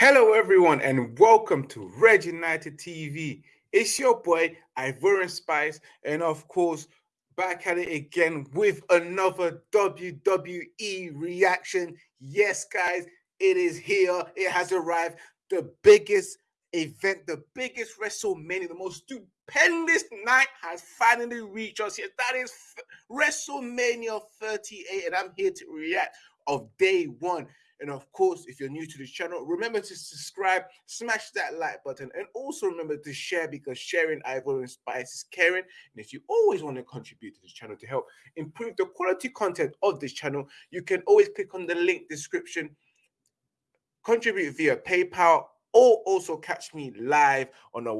Hello, everyone, and welcome to Red United TV. It's your boy Ivorian Spice, and of course, back at it again with another WWE reaction. Yes, guys, it is here. It has arrived. The biggest event, the biggest WrestleMania, the most stupendous night has finally reached us. Yes, that is WrestleMania 38, and I'm here to react of day one. And of course, if you're new to this channel, remember to subscribe, smash that like button, and also remember to share because sharing Ivor inspires caring. And if you always want to contribute to this channel to help improve the quality content of this channel, you can always click on the link description, contribute via PayPal or also catch me live on a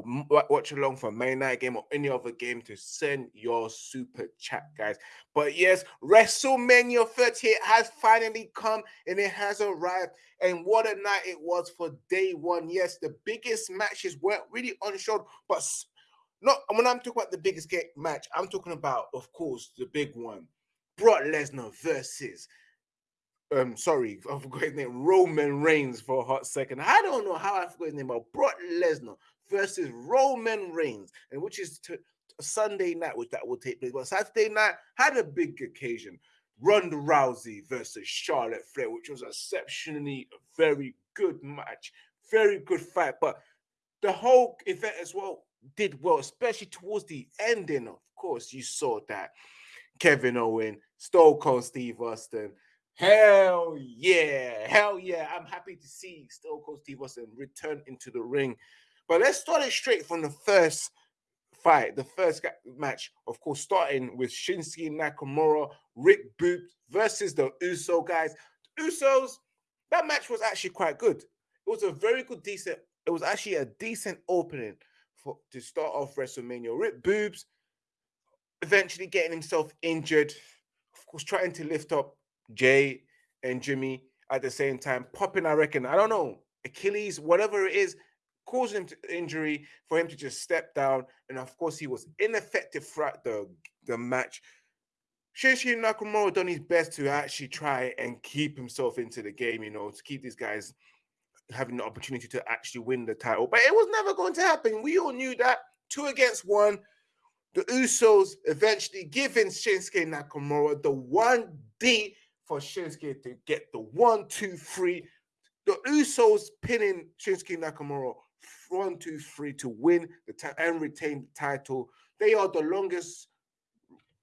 watch along for May Night game or any other game to send your super chat, guys. But yes, WrestleMania 38 has finally come and it has arrived. And what a night it was for day one. Yes, the biggest matches weren't really on show, but not when I'm talking about the biggest match, I'm talking about, of course, the big one. Brock Lesnar versus um sorry, I forgot his name, Roman Reigns for a hot second. I don't know how I forgot his name, but Brock Lesnar versus Roman Reigns, and which is Sunday night, which that will take place. But Saturday night had a big occasion. Ronda Rousey versus Charlotte Flair, which was exceptionally a very good match, very good fight. But the whole event as well did well, especially towards the ending. Of course, you saw that Kevin Owen, Stone Cold Steve Austin, Hell yeah. Hell yeah. I'm happy to see Stone Cold Steve Austin return into the ring. But let's start it straight from the first fight, the first match, of course, starting with Shinsuke Nakamura, Rick Boogs versus the Uso guys. The Usos, that match was actually quite good. It was a very good, decent, it was actually a decent opening for to start off WrestleMania. Rick Boogs eventually getting himself injured, of course, trying to lift up Jay and Jimmy at the same time, popping, I reckon, I don't know, Achilles, whatever it is, causing him injury for him to just step down. And of course, he was ineffective throughout the, the match. Shinsuke Nakamura done his best to actually try and keep himself into the game, you know, to keep these guys having the opportunity to actually win the title. But it was never going to happen. We all knew that. Two against one. The Usos eventually giving Shinsuke Nakamura the 1D for Shinsuke to get the one, two, three. The Usos pinning Shinsuke Nakamura one, two, three to win the and retain the title. They are the longest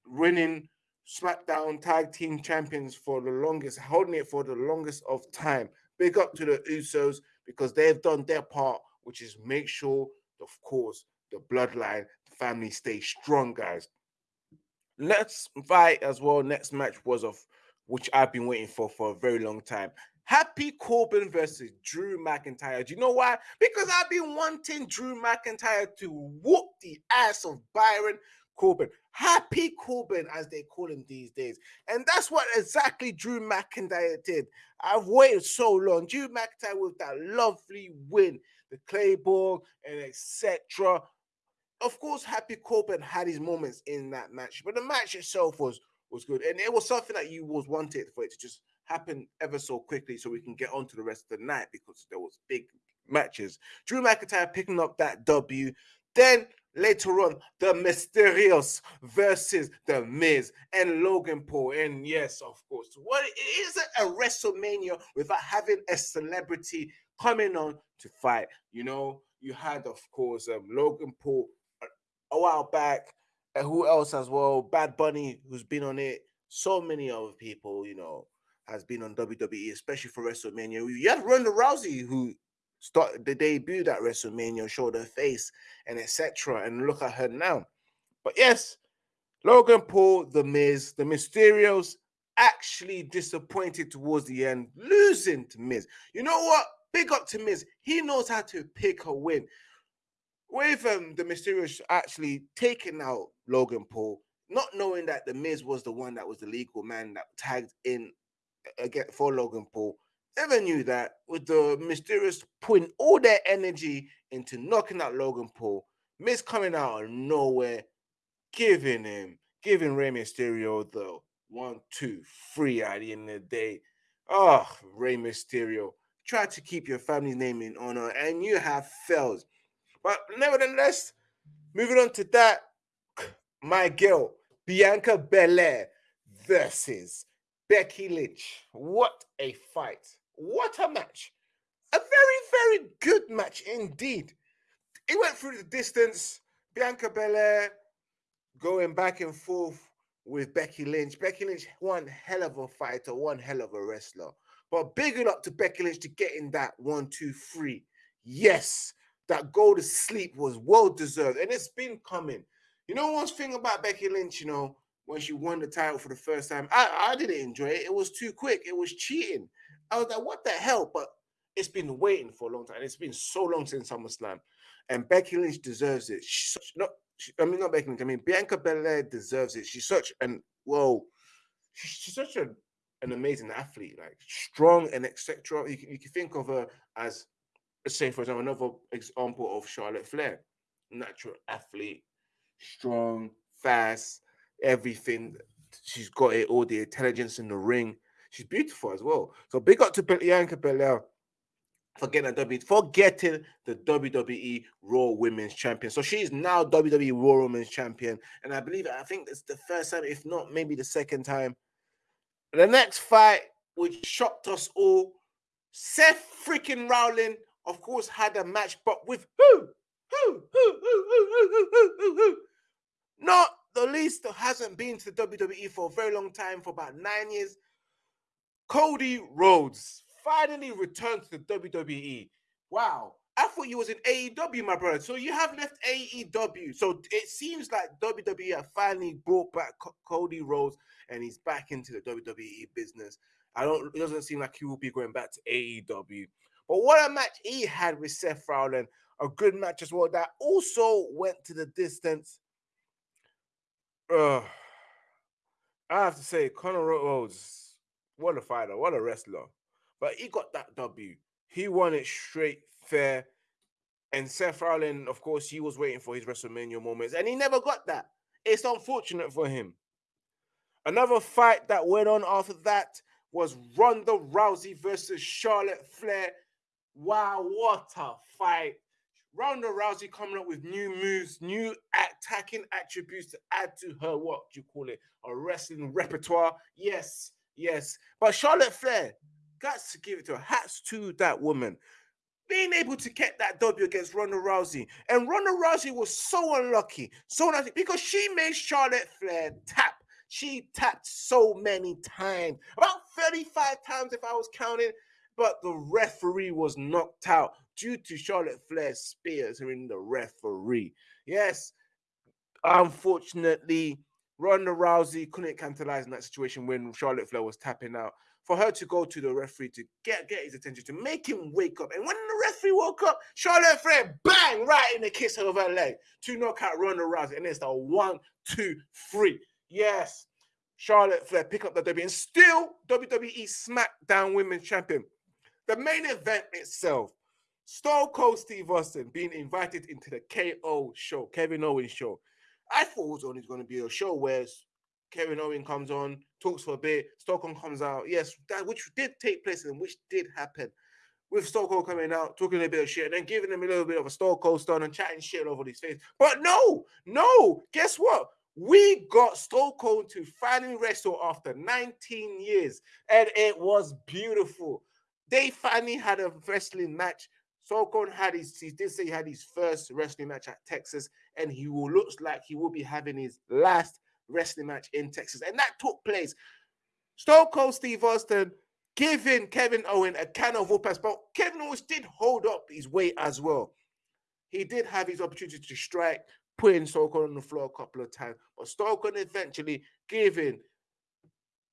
winning SmackDown Tag Team Champions for the longest, holding it for the longest of time. Big up to the Usos because they've done their part, which is make sure, of course, the bloodline, the family stay strong, guys. Next fight as well, next match was of which I've been waiting for for a very long time. Happy Corbin versus Drew McIntyre. Do you know why? Because I've been wanting Drew McIntyre to whoop the ass of Baron Corbin. Happy Corbin, as they call him these days. And that's what exactly Drew McIntyre did. I've waited so long. Drew McIntyre with that lovely win, the clay Claymore and etc. Of course, Happy Corbin had his moments in that match, but the match itself was was good. And it was something that you was wanted for it to just happen ever so quickly so we can get on to the rest of the night because there was big matches. Drew McIntyre picking up that W. Then later on, the Mysterios versus the Miz and Logan Paul. And yes, of course, what is it a WrestleMania without having a celebrity coming on to fight? You know, you had, of course, um, Logan Paul a while back who else as well? Bad Bunny, who's been on it. So many other people, you know, has been on WWE, especially for WrestleMania. You have Ronda Rousey, who started the debut at WrestleMania, showed her face and etc. And look at her now. But yes, Logan Paul, The Miz, The Mysterios actually disappointed towards the end, losing to Miz. You know what? Big up to Miz. He knows how to pick a win with um the Mysterios actually taking out Logan Paul, not knowing that the Miz was the one that was the legal man that tagged in again for Logan Paul. Never knew that with the Mysterios putting all their energy into knocking out Logan Paul, Miz coming out of nowhere, giving him, giving Rey Mysterio the one, two, three at the end of the day. Oh, Rey Mysterio try to keep your family's name in honor, and you have failed. But nevertheless, moving on to that, my girl, Bianca Belair versus Becky Lynch. What a fight. What a match. A very, very good match indeed. It went through the distance. Bianca Belair going back and forth with Becky Lynch. Becky Lynch, one hell of a fighter, one hell of a wrestler. But big up to Becky Lynch to get in that one, two, three. Yes, that go to sleep was well deserved, and it's been coming. You know, one thing about Becky Lynch, you know, when she won the title for the first time, I, I didn't enjoy it. It was too quick. It was cheating. I was like, what the hell? But it's been waiting for a long time. It's been so long since SummerSlam, and Becky Lynch deserves it. She's such, not, she, I mean, not Becky Lynch. I mean, Bianca Belair deserves it. She's such an well, she's, such a, an amazing athlete, like strong and etc. You can, you can think of her as, say, for example, another example of Charlotte Flair, natural athlete, strong, fast, everything. She's got it, all the intelligence in the ring. She's beautiful as well. So big up to Bianca Belair for getting a W, for getting the WWE Raw Women's Champion. So she's now WWE Raw Women's Champion, and I believe I think it's the first time, if not maybe the second time. The next fight, which shocked us all, Seth freaking Rollins, of course, had a match, but with who? Who? Who? Who? Who? Who? Who? Who? Who? Not the least hasn't been to the WWE for a very long time, for about nine years. Cody Rhodes finally returned to the WWE. Wow. I thought you was in AEW, my brother. So you have left AEW. So it seems like WWE have finally brought back C- Cody Rhodes and he's back into the WWE business. I don't it doesn't seem like he will be going back to AEW. But what a match he had with Seth Rollins. A good match as well. That also went to the distance. Uh, I have to say, Conor Rhodes, what a fighter, what a wrestler. But he got that W. He won it straight, fair. And Seth Rollins, of course, he was waiting for his WrestleMania moments, and he never got that. It's unfortunate for him. Another fight that went on after that was Ronda Rousey versus Charlotte Flair. Wow, what a fight! Ronda Rousey coming up with new moves, new attacking attributes to add to her what do you call it? A wrestling repertoire. Yes, yes. But Charlotte Flair, got to give it to her. Hats to that woman. Being able to get that W against Ronda Rousey. And Ronda Rousey was so unlucky, so unlucky because she made Charlotte Flair tap. She tapped so many times, about 35 times if I was counting, but the referee was knocked out due to Charlotte Flair's spears in the referee. Yes, unfortunately, Ronda Rousey couldn't capitalize in that situation when Charlotte Flair was tapping out for her to go to the referee to get, get his attention, to make him wake up. And when the referee woke up, Charlotte Flair bang right in the kiss of her leg to knock out Ronda Rousey. And it's the one, two, three. Yes, Charlotte Flair pick up the W and still WWE SmackDown Women's Champion. The main event itself, Stone Cold Steve Austin being invited into the KO show, Kevin Owens show. I thought it was only going to be a show where Kevin Owen comes on, talks for a bit. Stone comes out. Yes, that which did take place and which did happen. With Stone coming out, talking a bit of shit, and then giving him a little bit of a Stone Cold stun and chatting shit over his face. But no, no, guess what? We got Stone to finally wrestle after 19 years, and it was beautiful. They finally had a wrestling match. Cold had his, he did say he had his first wrestling match at Texas, and he will looks like he will be having his last wrestling match in Texas. And that took place. Stone Cold Steve Austin giving Kevin Owen a can of whoop but Kevin Owens did hold up his weight as well. He did have his opportunity to strike, putting Stone Cold on the floor a couple of times, but Stone Cold eventually giving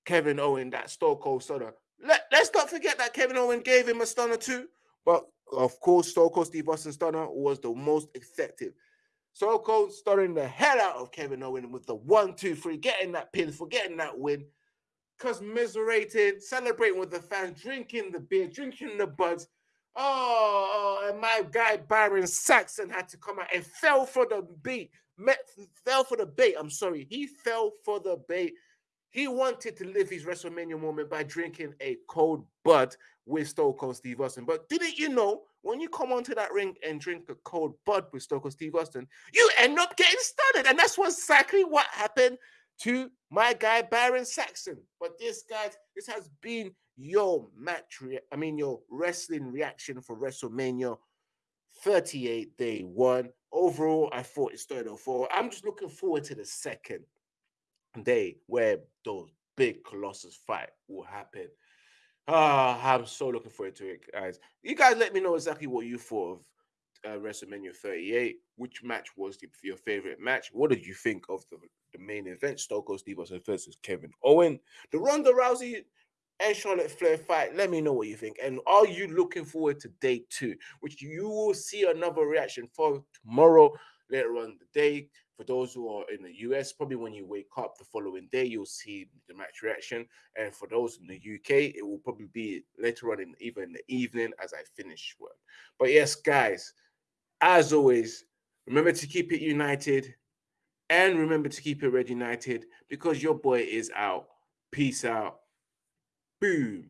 Kevin Owen that Stone Cold stunner. Let, let's not forget that Kevin Owen gave him a stunner too, but of course, Cold Steve Austin stunner was the most effective. So Cold starting the hell out of Kevin Owens with the one, two, three, getting that pin for getting that win, commiserating, celebrating with the fans, drinking the beer, drinking the buds. Oh, and my guy Byron Saxton had to come out and fell for the bait. Met, fell for the bait. I'm sorry, he fell for the bait. He wanted to live his WrestleMania moment by drinking a cold Bud with Stone Cold Steve Austin. But didn't you know when you come onto that ring and drink a cold Bud with Stone Cold Steve Austin, you end up getting stunned? And that's exactly what happened to my guy Byron Saxton. But this guy, this has been your match, rea- I mean, your wrestling reaction for WrestleMania 38 day one. Overall, I thought it started off four. I'm just looking forward to the second day where those big Colossus fight will happen. Ah, I'm so looking forward to it, guys. You guys let me know exactly what you thought of uh, WrestleMania 38. Which match was the, your favorite match? What did you think of the, the main event? Stone Steve versus Kevin Owen. The Ronda Rousey and Charlotte Flair fight. Let me know what you think. And are you looking forward to day two, which you will see another reaction for tomorrow later on the day? For those who are in the US, probably when you wake up the following day, you'll see the match reaction. And for those in the UK, it will probably be later on in even in the evening as I finish work. But yes, guys, as always, remember to keep it united and remember to keep it red united because your boy is out. Peace out. Boom.